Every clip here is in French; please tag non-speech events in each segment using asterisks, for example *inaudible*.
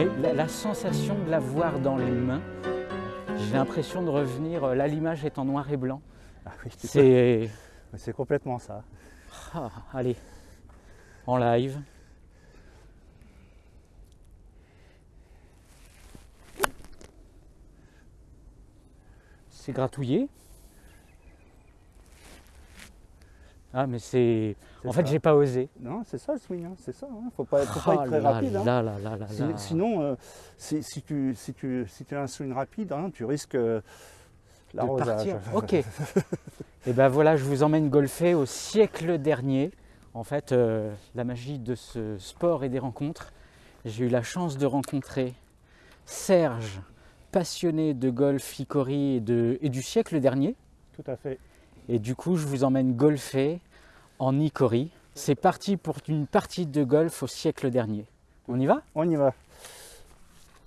Mais la, la sensation de la voir dans les mains, j'ai l'impression de revenir, euh, là l'image est en noir et blanc. Ah oui, c'est complètement ça. Ah, allez, en live. C'est gratouillé. Ah mais c'est... En fait ça. j'ai pas osé. Non, c'est ça le swing, hein, c'est ça. Hein. Faut pas, faut pas Ah être très là rapide. hein. là là là là Si- là. Sinon, euh, si, si tu, si, tu, si tu as un swing rapide, hein, tu risques euh, de partir. *laughs* Ok. Et ben voilà, je vous emmène golfer au siècle dernier. En fait, euh, la magie de ce sport et des rencontres. J'ai eu la chance de rencontrer Serge, passionné de golf, Icori et, de- et du siècle dernier. Tout à fait. Et du coup, je vous emmène golfer en Icori. C'est parti pour une partie de golf au siècle dernier. On y va? On y va.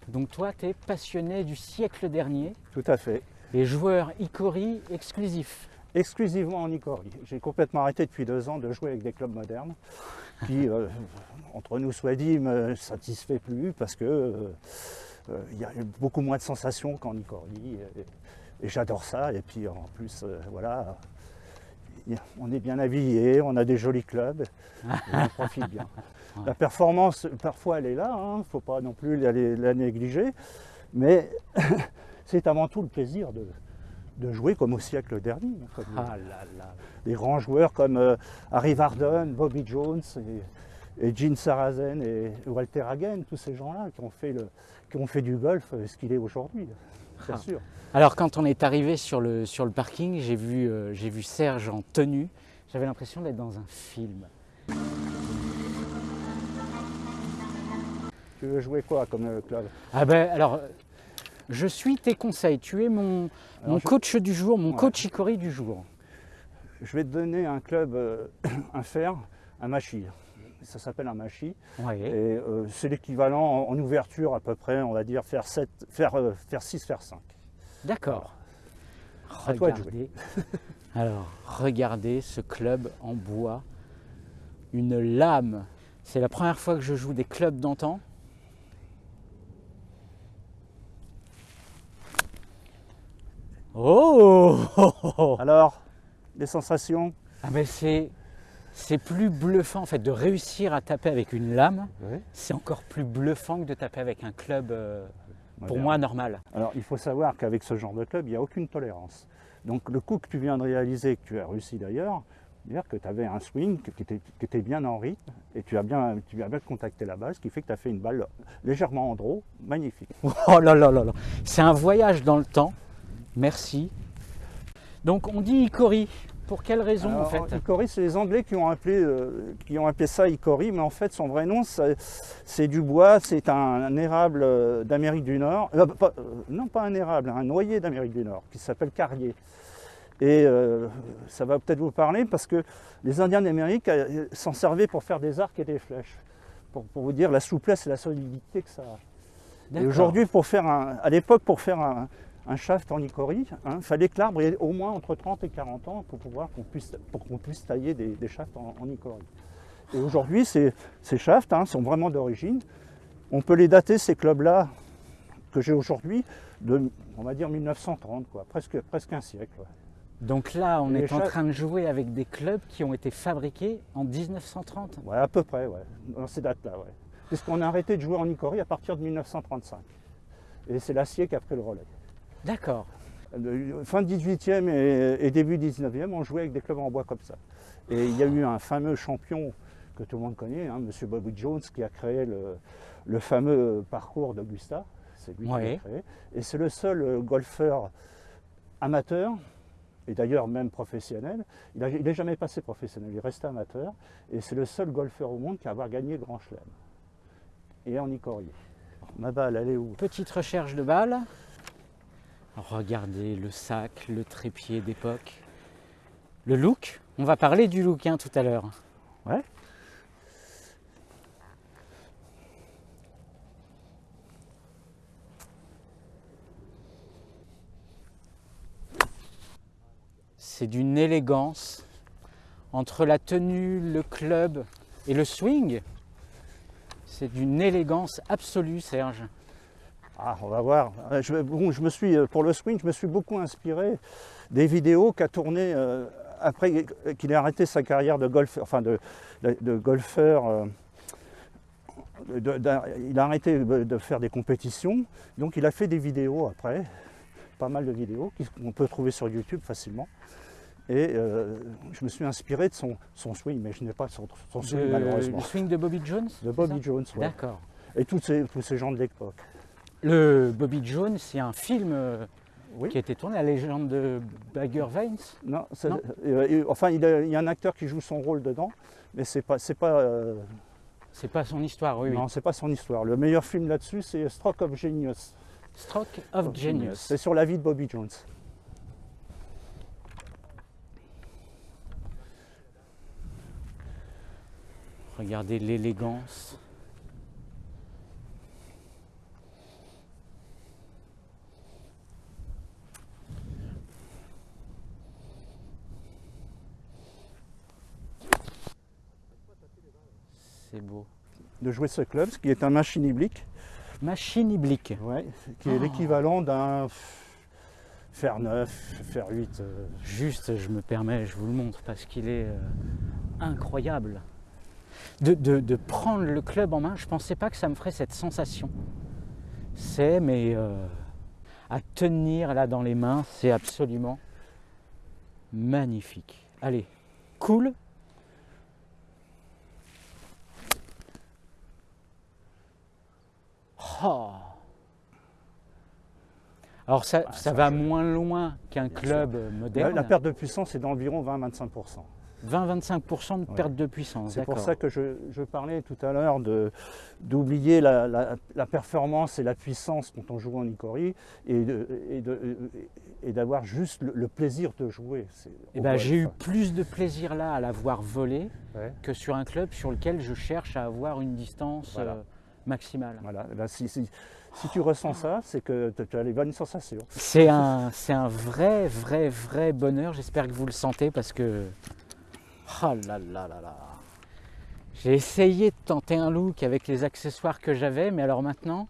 Donc toi, tu es passionné du siècle dernier Tout à fait. et joueur Icori exclusif. Exclusivement en Icori. J'ai complètement arrêté depuis deux ans de jouer avec des clubs modernes qui, *laughs* euh, entre nous soit dit, me satisfait plus parce que euh, euh, il y a beaucoup moins de sensations qu'en Icori. Et, et j'adore ça. Et puis en plus, euh, voilà, on est bien habillé, on a des jolis clubs, on profite bien. *laughs* La performance, parfois, elle est là, il ne faut pas non plus la, la négliger, mais *laughs* c'est avant tout le plaisir de, de jouer comme au siècle dernier. comme Ah là là. des grands joueurs comme euh, Harry Varden, Bobby Jones et, et Gene Sarazen et Walter Hagen, tous ces gens-là qui ont fait, le, qui ont fait du golf euh, ce qu'il est aujourd'hui, bien Ah. sûr. Alors quand on est arrivé sur le, sur le parking, j'ai vu, euh, j'ai vu Serge en tenue. J'avais l'impression d'être dans un film. Tu veux jouer quoi comme euh, club Ah ben alors, je suis tes conseils. Tu es mon, Alors, mon je- coach du jour, mon Ouais. coach Icori du jour. Je vais te donner un club, euh, *coughs* un fer, un machi. Ça s'appelle un machi. Et euh, c'est l'équivalent en, en ouverture à peu près, on va dire, faire 7, faire, euh, faire 6, faire 5. D'accord. Regardez. Alors, regardez ce club en bois. Une lame. C'est la première fois que je joue des clubs d'antan. Oh *laughs* Alors, les sensations? Ah mais c'est c'est plus bluffant en fait de réussir à taper avec une lame. C'est encore plus bluffant que de taper avec un club euh, pour moi normal. Alors, il faut savoir qu'avec ce genre de club, il n'y a aucune tolérance. Donc, le coup que tu viens de réaliser, que tu as réussi d'ailleurs, dire que tu avais un swing qui était, qui était bien en rythme et tu as bien, tu as bien contacté la base, ce qui fait que tu as fait une balle légèrement en draw, magnifique. *laughs* Oh là là là là. C'est un voyage dans le temps. Merci. Donc on dit Icori. Pour quelle raison en fait Icori, c'est les Anglais qui ont, appelé, euh, qui ont appelé ça Icori, mais en fait, son vrai nom, c'est du bois, c'est un, un érable euh, d'Amérique du Nord. Euh, pas- non, pas un érable, un noyer d'Amérique du Nord, qui s'appelle carrier. Et euh, ça va peut-être vous parler parce que les Indiens d'Amérique s'en servaient pour faire des arcs et des flèches, pour, pour vous dire la souplesse et la solidité que ça a. Et aujourd'hui, pour faire un, à l'époque, pour faire un, un shaft en icori, il fallait que l'arbre ait au moins entre 30 et 40 ans pour pouvoir qu'on puisse, pour qu'on puisse tailler des, des shafts en, en icori. Et aujourd'hui, ces, ces shafts hein, sont vraiment d'origine. On peut les dater, ces clubs-là, que j'ai aujourd'hui, de, on va dire 1930, quoi, presque, presque un siècle. ouais. Donc là, on est en train de jouer avec des clubs qui ont été fabriqués en 1930. Ouais, à peu près, ouais, dans ces dates-là. Ouais. Puisqu'on a arrêté de jouer en icori à partir de 1935. Et c'est l'acier qui a pris le relais. D'accord. Le- Fin 18e et, et début 19e, on jouait avec des clubs en bois comme ça. Et il y a eu un fameux champion que tout le monde connaît, hein, M. Bobby Jones, qui a créé le, le fameux parcours d'Augusta. C'est lui qui l'a créé. Et c'est le seul euh, golfeur amateur, et d'ailleurs même professionnel. Il n'est jamais passé professionnel, il est resté amateur. Et c'est le seul golfeur au monde qui a avoir gagné le Grand Chelem. Et en Icorier. Ma balle, elle est où? Petite recherche de balles. Regardez le sac, le trépied d'époque. Le look. On va parler du look hein, tout à l'heure. Ouais. C'est d'une élégance entre la tenue, le club et le swing. C'est d'une élégance absolue, Serge. Ah, on va voir. Euh, Je, bon, je me suis, euh, pour le swing, je me suis beaucoup inspiré des vidéos qu'a tourné euh, après qu'il ait arrêté sa carrière de golfeur, enfin de, de- de golfeur. euh, de- il a arrêté de faire des compétitions, donc il a fait des vidéos après, pas mal de vidéos qu'on peut trouver sur YouTube facilement. Et euh, je me suis inspiré de son, son swing, mais je n'ai pas son, son swing De- malheureusement. le swing de Bobby Jones De Bobby Jones, ouais. D'accord. Et tous ces, tous ces gens de l'époque. Le Bobby Jones, c'est un film euh, Oui. qui a été tourné, la légende de Bagger Vines. Non, euh, euh, enfin, il, a- il y a un acteur qui joue son rôle dedans, mais c'est pas, c'est pas, euh, C'est pas son histoire, oui, oui. non, c'est pas son histoire. Le meilleur film là-dessus, c'est Stroke of Genius. Stroke of Genius. C'est sur la vie de Bobby Jones. Regardez l'élégance. C'est beau. De jouer ce club, ce qui est un machine iblique, Machine iblique. ouais, qui est Oh. l'équivalent d'un fer 9, fer 8. euh, Juste, je me permets, je vous le montre parce qu'il est euh, incroyable. De, de- de prendre le club en main, je pensais pas que ça me ferait cette sensation. C'est, mais euh, à tenir là dans les mains, c'est absolument magnifique. Allez, cool. Oh. Alors ça, Ah, ça ça, va je- moins loin qu'un club moderne. la perte de puissance est d'environ 20-25%. 20-25% de Ouais. perte de puissance. C'est pour ça que je, je parlais tout à l'heure d'oublier la, la- la performance et la puissance quand on joue en Icori et de- et de- et d'avoir juste le, le plaisir de jouer. Eh ben, j'ai eu plus de plaisir là à l'avoir volé Ouais. que sur un club sur lequel je cherche à avoir une distance Voilà. euh, maximale. Voilà, là, si, si- si tu ressens ça, c'est que tu as les bonnes sensations. C'est un, un vrai, vrai, vrai bonheur. J'espère que vous le sentez parce que. Oh là là là là. J'ai essayé de tenter un look avec les accessoires que j'avais, mais alors maintenant,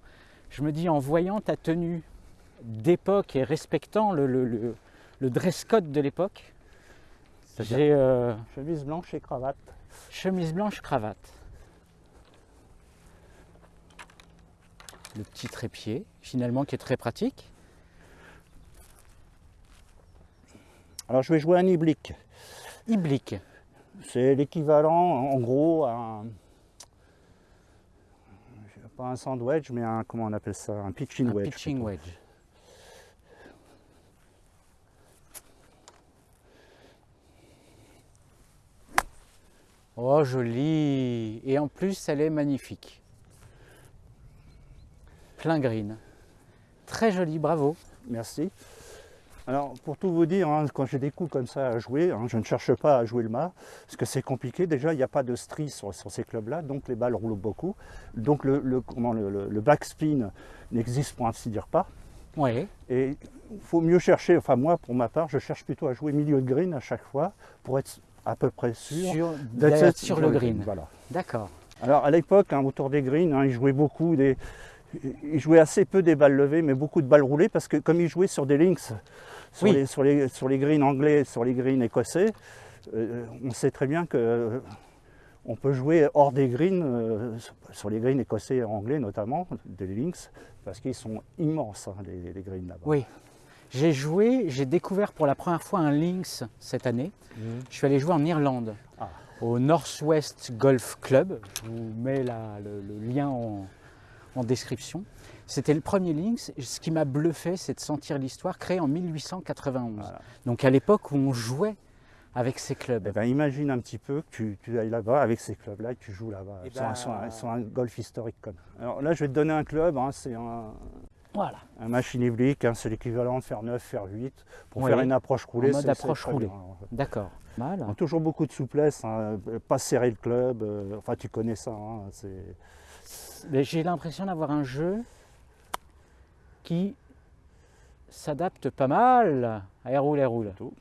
je me dis en voyant ta tenue d'époque et respectant le, le- le- le dress code de l'époque, j'ai euh, Chemise blanche et cravate. chemise blanche, cravate. Le petit trépied, finalement, qui est très pratique. Alors je vais jouer un iblique. Iblique. C'est l'équivalent en gros à un, pas un sandwich, mais un comment on appelle ça, un pitching Un wedge. pitching plutôt. wedge. Oh, joli. Et en plus, elle est magnifique. Plein green. Très joli, bravo. Merci. Alors, pour tout vous dire, hein, quand j'ai des coups comme ça à jouer, hein, je ne cherche pas à jouer le mât, parce que c'est compliqué. Déjà, il n'y a pas de strie sur, sur ces clubs-là, donc les balles roulent beaucoup. Donc, le, le- comment, le, backspin n'existe pour ainsi dire pas. Oui. Et il faut mieux chercher, enfin moi, pour ma part, je cherche plutôt à jouer milieu de green à chaque fois, pour être à peu près sûr Sur, d'être sur le green. Voilà. D'accord. Alors à l'époque, hein, autour des greens, ils jouaient beaucoup des. Ils jouaient assez peu des balles levées, mais beaucoup de balles roulées, parce que comme ils jouaient sur des links, sur, Oui. les, sur, les, sur les greens anglais, sur les greens écossais, euh, on sait très bien que euh, On peut jouer hors des greens, euh, sur les greens écossais et anglais notamment, des links, parce qu'ils sont immenses, hein, les, les greens là-bas. Oui. J'ai joué, j'ai découvert pour la première fois un links cette année. Mhm. Je suis allé jouer en Irlande, Ah. au Northwest Golf Club. Je vous mets la- le, le lien en, en description. C'était le premier links. Ce qui m'a bluffé, c'est de sentir l'histoire créée en 1891. Voilà. Donc à l'époque où on jouait avec ces clubs. Eh ben, imagine un petit peu que tu, tu ailles là-bas avec ces clubs-là et que tu joues là-bas Eh ben, un- sur un, un golf historique. Comme. Alors là, je vais te donner un club, hein, c'est un, Voilà. un machine hybrique, hein, c'est l'équivalent de faire 9, faire 8. Pour Oui, faire une approche roulée, mode c'est- c'est approche roulée. en. D'accord. Toujours beaucoup de souplesse, hein, pas serrer le club, euh, enfin tu connais ça. hein, c'est- J'ai l'impression d'avoir un jeu qui s'adapte pas mal à Air roule, Air roule. Tout.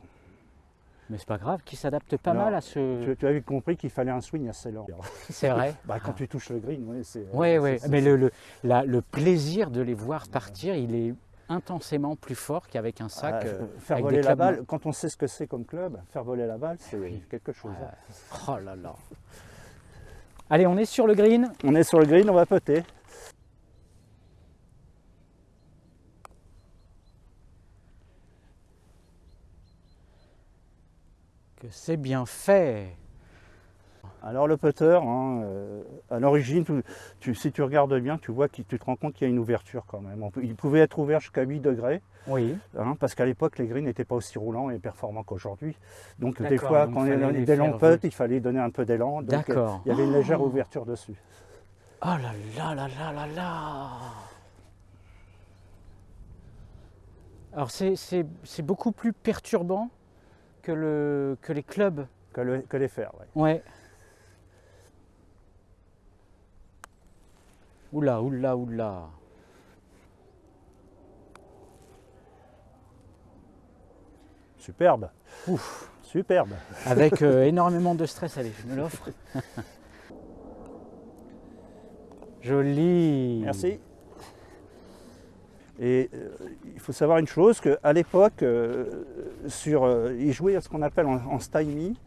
Mais c'est pas grave, qui s'adapte pas mal à ce. tu, tu avais compris qu'il fallait un swing assez lent. *laughs* C'est vrai. Bah, quand tu touches le green, oui, c'est. Oui, oui. Mais le, le, la- le plaisir de les voir partir, il est intensément plus fort qu'avec un sac. Ah, euh, faire avec voler des la balle, quand on sait ce que c'est comme club, faire voler la balle, c'est Oui. quelque chose. hein. Oh là là. Allez, on est sur le green. On est sur le green, on va putter. Que c'est bien fait. Alors le putter, hein, euh, à l'origine, si tu regardes bien, tu vois que tu te rends compte qu'il y a une ouverture quand même. Peut- il pouvait être ouvert jusqu'à 8 degrés, Oui. hein, parce qu'à l'époque, les greens n'étaient pas aussi roulants et performants qu'aujourd'hui. Donc des fois, donc quand il y fallait a les des longs putts, il fallait donner un peu d'élan. Donc, euh, il y avait une légère ouverture dessus. Oh là là là là là là Alors c'est- beaucoup plus perturbant que, le, que les clubs. Que, le- que les fers, ouais. Ouais. Oula, oula, oula. Superbe. Ouf. Superbe. Avec euh, *laughs* énormément de stress, allez, je me l'offre. *laughs* Joli. Merci. Et euh, il faut savoir une chose, qu'à l'époque, euh, sur, ils jouaient à ce qu'on appelle en, en stymie,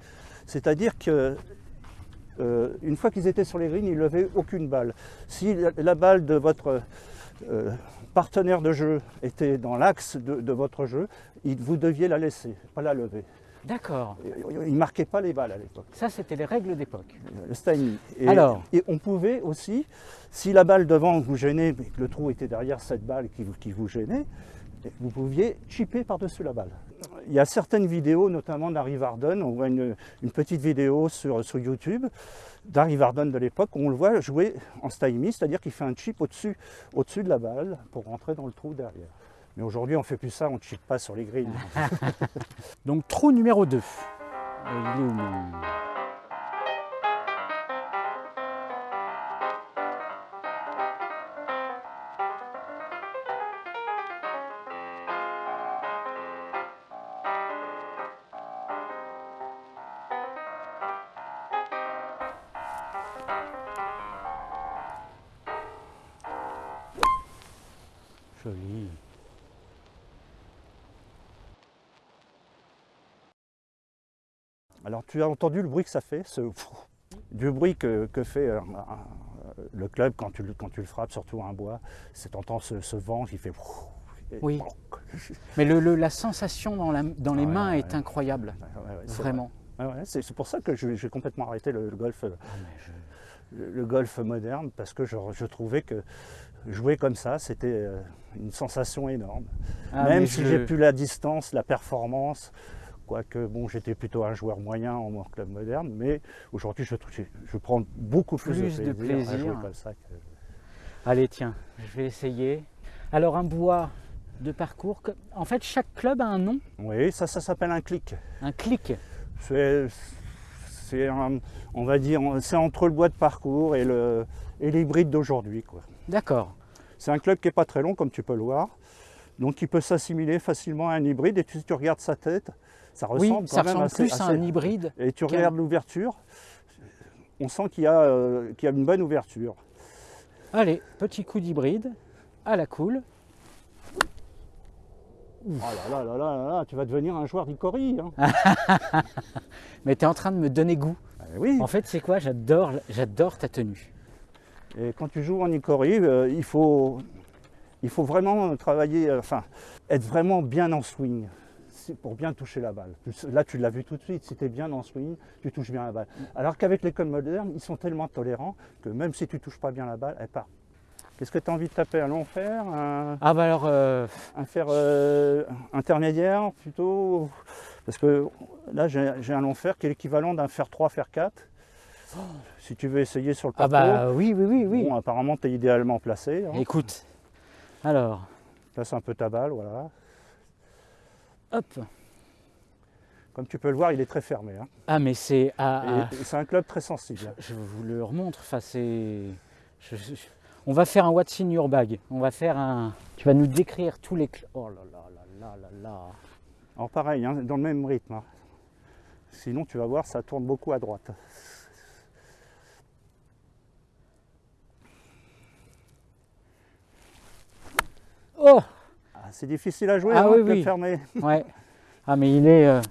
c'est-à-dire que euh, une fois qu'ils étaient sur les greens, ils ne levaient aucune balle. Si la, la balle de votre euh, partenaire de jeu était dans l'axe de, de votre jeu, il- vous deviez la laisser, pas la lever. D'accord. Ils ne marquaient pas les balles à l'époque. Ça, c'était les règles d'époque. le stymie. Et, Alors et on pouvait aussi, si la balle devant vous gênait, mais que le trou était derrière cette balle qui, vous- qui vous gênait, vous pouviez chipper par-dessus la balle. Il y a certaines vidéos, notamment d'Harry Varden, on voit une, une petite vidéo sur, sur YouTube d'Harry Varden de l'époque, où on le voit jouer en stymie, c'est-à-dire qu'il fait un chip au-dessus au -dessus de la balle pour rentrer dans le trou derrière. Mais aujourd'hui, on ne fait plus ça, on ne chip pas sur les greens. *laughs* Donc, trou numéro 2. il est où Alors tu as entendu le bruit que ça fait, ce *laughs* du bruit que, que fait euh, un- le club quand tu, le- quand tu le frappes, surtout un bois. C'est t'entends ce, ce vent qui fait. *laughs* Oui. Mais le, le- la sensation dans, la- dans les Ouais, mains ouais, est ouais. incroyable. Vraiment. vrai. C'est pour ça que j'ai complètement arrêté le, le golf, euh, Ah, je- le, le golf moderne parce que je, je trouvais que jouer comme ça, c'était euh, une sensation énorme. Ah, Même si j'ai plus la distance, la performance, quoique bon, j'étais plutôt un joueur moyen en, club moderne, mais aujourd'hui je, prends beaucoup plus, Plus de de plaisir, à jouer comme ça. que- Allez, tiens, je vais essayer. Alors, un bois de parcours. En fait, chaque club a un nom, Oui, ça, ça s'appelle un clic. un clic. C'est, on va dire, c'est entre le bois de parcours et, le, et l'hybride d'aujourd'hui. quoi. D'accord. C'est un club qui n'est pas très long, comme tu peux le voir, donc il peut s'assimiler facilement à un hybride. Et tu- si tu regardes sa tête, ça Oui, ressemble ça quand même ressemble assez- plus à assez- un hybride. Et tu regardes l'ouverture, on sent qu'il y, a, euh, y a une bonne ouverture. Allez, petit coup d'hybride, à la cool. Oh là là là là là tu vas devenir un joueur d'Icori. Hein. *laughs* Mais tu es en train de me donner goût. Eh oui. En fait, c'est quoi? J'adore, ta tenue. Et quand tu joues en Icori, euh, il, faut, il faut vraiment travailler, euh, enfin, être vraiment bien en swing pour bien toucher la balle. Là, tu l'as vu tout de suite, si tu es bien en swing, tu touches bien la balle. Alors qu'avec les codes modernes, ils sont tellement tolérants que même si tu touches pas bien la balle, elle part. Qu'est-ce que tu as envie de taper Un long fer un, Ah bah alors... euh, un fer euh, intermédiaire plutôt Parce que là, j'ai un long fer qui est l'équivalent d'un fer 3, fer 4. Si tu veux essayer sur le Ah parcours, bah oui, oui, oui, oui. bon, apparemment, tu es idéalement placé. hein. Écoute, alors, Place un peu ta balle, voilà. Hop. Comme tu peux le voir, il est très fermé. hein. Ah mais c'est... Ah, c'est un club très sensible. je vous le remontre, enfin c'est... on va faire un What's in your bag. On va faire un... Tu vas nous décrire tous les... cl- Oh là là là là là là. Alors pareil, hein, dans le même rythme. hein. Sinon, tu vas voir, ça tourne beaucoup à droite. Oh c'est difficile à jouer, Ah hein, oui, club oui. fermé. *laughs* Ouais. Ah mais il est... euh,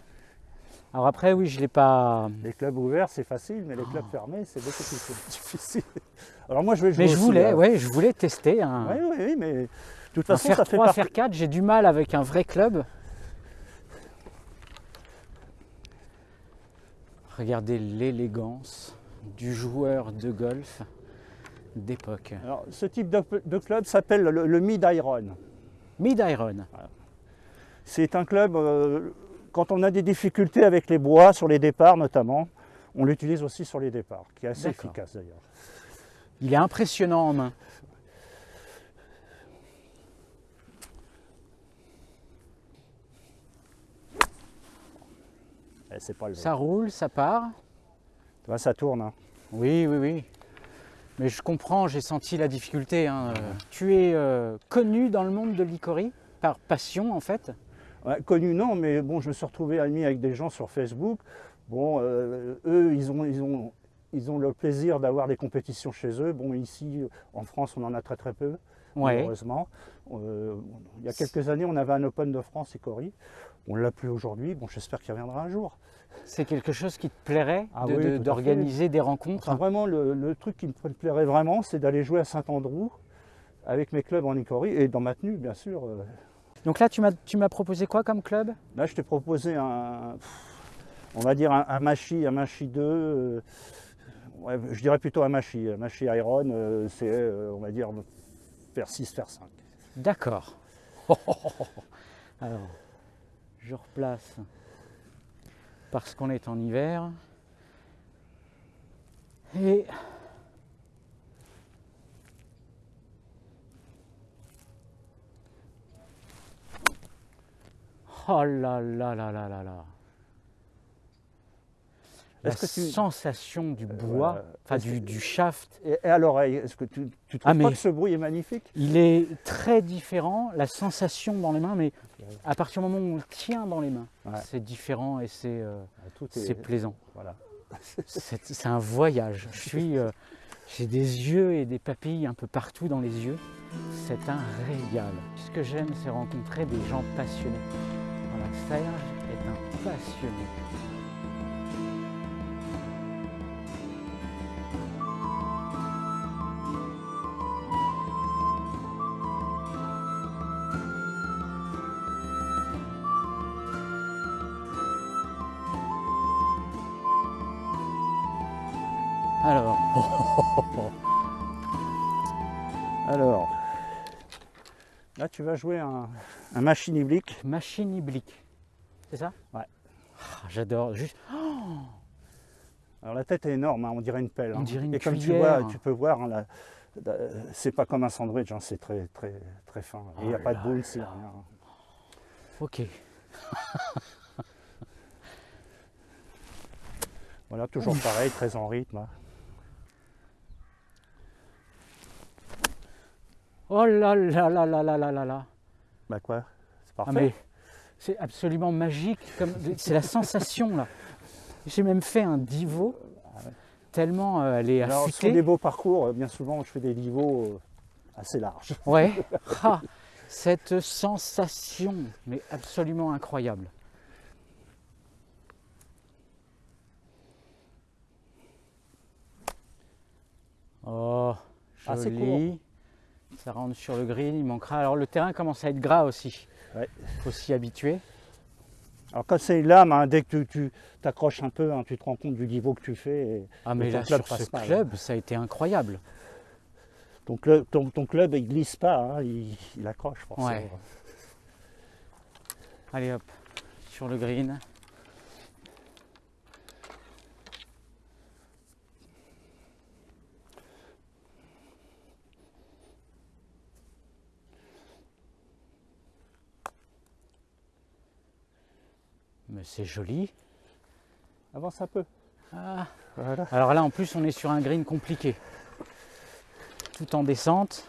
Alors après, oui, je l'ai pas... Les clubs ouverts, c'est facile, mais les clubs fermés, c'est beaucoup plus *laughs* difficile. Alors moi, je vais jouer Mais je aussi, voulais, hein. ouais, je voulais tester un... Oui, oui, oui, mais de toute un façon, faire ça fait 3, partie. faire 4, j'ai du mal avec un vrai club. Regardez l'élégance du joueur de golf d'époque. Alors, ce type de, de club s'appelle le, le Mid-Iron. Mid-Iron. C'est un club, euh, quand on a des difficultés avec les bois, sur les départs notamment, on l'utilise aussi sur les départs, qui est assez efficace d'ailleurs. Il est impressionnant en main. Eh, c'est pas le Ça roule, ça part. Ça tourne. hein. Oui, oui, oui. Mais je comprends, j'ai senti la difficulté. hein. Euh, Tu es euh, connu dans le monde de l'Icori par passion en fait? Ouais, connu non, mais bon, je me suis retrouvé ami avec des gens sur Facebook. Bon, euh, eux, ils ont, ils ont, ils ont le plaisir d'avoir des compétitions chez eux. Bon, ici, en France, on en a très très peu, Ouais. malheureusement. Euh, il y a quelques années, on avait un Open de France Icori. On ne l'a plus aujourd'hui. Bon, j'espère qu'il reviendra un jour. C'est quelque chose qui te plairait Ah de- oui, de- tout à d'organiser des rencontres Enfin, vraiment, le, le truc qui me plairait vraiment, c'est d'aller jouer à Saint-Andrew avec mes clubs en Icori et dans ma tenue, bien sûr. euh, Donc là, tu m'as tu m'as proposé quoi comme club? Là, je t'ai proposé un, on va dire un, un Machi, un Machi 2. euh, ouais, je dirais plutôt un Machi. Un Machi Iron, euh, c'est, euh, on va dire, faire 6, faire 5. D'accord. *laughs* Alors, je replace parce qu'on est en hiver. Et oh là là là là là là. La que tu- sensation du bois, voilà. enfin du, du shaft, Et, et à l'oreille, est-ce que tu, tu trouves Ah, mais- pas que ce bruit est magnifique? Il est très différent, la sensation dans les mains, mais à partir du moment où on le tient dans les mains, Ouais. c'est différent et c'est euh, c'est plaisant. voilà. *laughs* C'est un voyage. Je suis, euh, j'ai des yeux et des papilles un peu partout dans les yeux. C'est un régal. Ce que j'aime, c'est rencontrer des gens passionnés. Voilà, Serge est un passionné. Tu vas jouer un, un machine oblique. machine oblique. C'est ça? Ouais. Ah, J'adore. Juste, Alors, la tête est énorme, hein, on dirait une pelle. On hein. dirait une Et comme tu vois, tu peux voir, hein, la- c'est pas comme un sandwich, hein, c'est très, très, très fin. Il n'y a Oh pas de boule, c'est rien. ok. *laughs* Voilà, toujours pareil, très en rythme. Oh là là là là là là là là. Bah quoi C'est Ah parfait. c'est absolument magique. C'est la sensation là. J'ai même fait un divo tellement euh, elle est Alors, sur affûtée. des beaux parcours, euh, bien souvent, je fais des niveaux euh, assez larges. Ouais. *laughs* Ah, cette sensation, mais absolument incroyable. Oh, joli. Ça rentre sur le green, il manquera. Alors le terrain commence à être gras aussi. Ouais. faut s'y habituer. Alors quand c'est une lame, hein, dès que tu t'accroches un peu, hein, tu te rends compte du niveau que tu fais. et Ah mais là club sur ce passe mal, club, ça a été incroyable. ton, club, ton, ton club, il glisse pas, hein, il, il accroche forcément. Ouais. Allez hop, sur le green. Mais c'est joli. Avance un peu. Ah. Voilà. Alors là, en plus, on est sur un green compliqué. Tout en descente.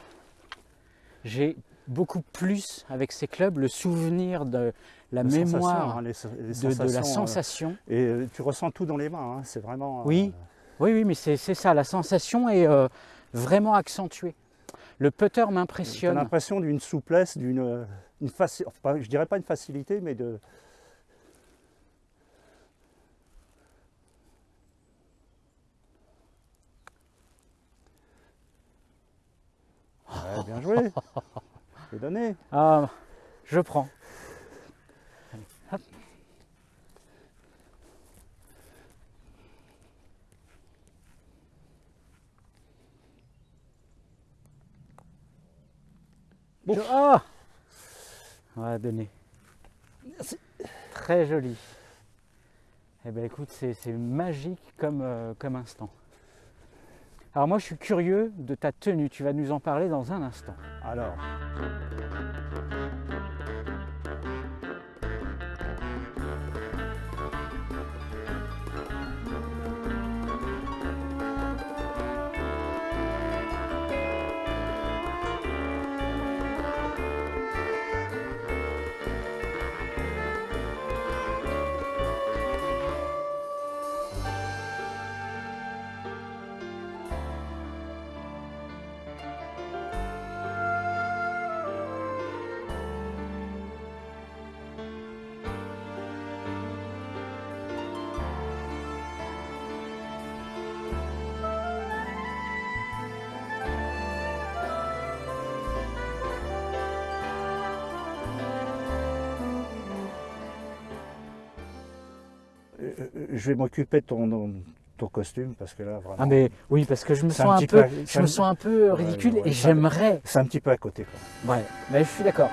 J'ai beaucoup plus, avec ces clubs, le souvenir de la mémoire hein, les so- les de, de la euh, sensation. et euh, tu ressens tout dans les mains, hein, c'est vraiment. Oui. euh, Oui, oui, mais c'est ça, la sensation est euh, vraiment accentuée. Le putter m'impressionne. l'impression d'une souplesse, d'une une faci- enfin, pas- je dirais pas une facilité, mais de. Ouais, bien joué. *laughs* C'est donné. Ah, je prends. Hop. Ah Ouais, donné. Très joli. Eh bien écoute, c'est c'est magique comme, euh, comme instant. Alors moi je suis curieux de ta tenue, tu vas nous en parler dans un instant. Alors. Je vais m'occuper de ton, ton costume parce que là vraiment. Ah mais oui parce que je me sens un peu, peu- je me sens un peu ridicule ouais, et j'aimerais. C'est un petit peu à côté. Quoi. Ouais, mais je suis d'accord.